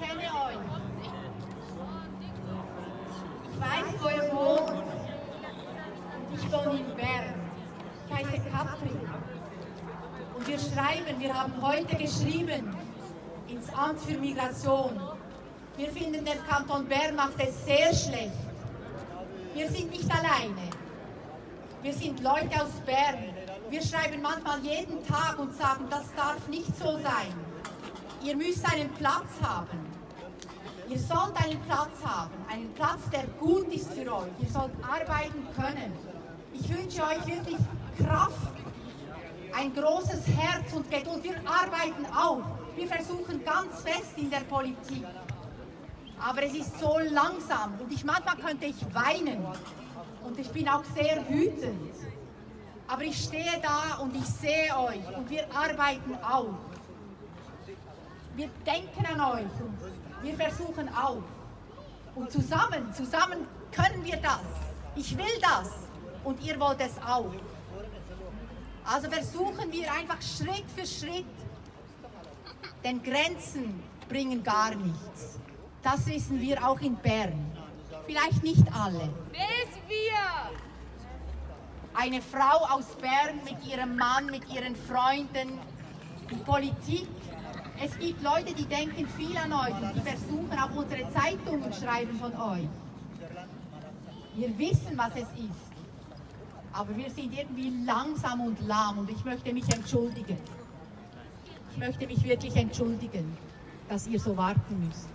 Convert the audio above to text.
kenne euch. Ich weiß, wo ihr wohnt. Und ich wohne in Bern. Ich heiße Katrin. Und wir schreiben, wir haben heute geschrieben ins Amt für Migration. Wir finden, der Kanton Bern macht es sehr schlecht. Wir sind nicht alleine. Wir sind Leute aus Bern. Wir schreiben manchmal jeden Tag und sagen, das darf nicht so sein. Ihr müsst einen Platz haben. Ihr sollt einen Platz haben, einen Platz, der gut ist für euch. Ihr sollt arbeiten können. Ich wünsche euch wirklich Kraft, ein großes Herz und Geduld. Wir arbeiten auch. Wir versuchen ganz fest in der Politik. Aber es ist so langsam und ich, manchmal könnte ich weinen und ich bin auch sehr wütend. Aber ich stehe da und ich sehe euch und wir arbeiten auch. Wir denken an euch wir versuchen auch. Und zusammen, zusammen können wir das. Ich will das und ihr wollt es auch. Also versuchen wir einfach Schritt für Schritt, denn Grenzen bringen gar nichts. Das wissen wir auch in Bern. Vielleicht nicht alle. Bis wir! Eine Frau aus Bern mit ihrem Mann, mit ihren Freunden, die Politik. Es gibt Leute, die denken viel an euch und die versuchen auch unsere Zeitungen schreiben von euch. Wir wissen, was es ist. Aber wir sind irgendwie langsam und lahm und ich möchte mich entschuldigen. Ich möchte mich wirklich entschuldigen, dass ihr so warten müsst.